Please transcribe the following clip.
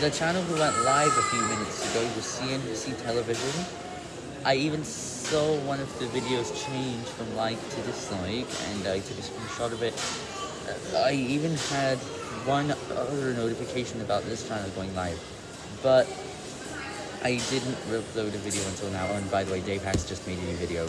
the channel who went live a few minutes ago was CNBC Television. I even saw one of the videos change from like to dislike, and I took a screenshot of it. I even had one other notification about this channel going live, but I didn't upload a video until now, and by the way, Dave Hacks just made a new video.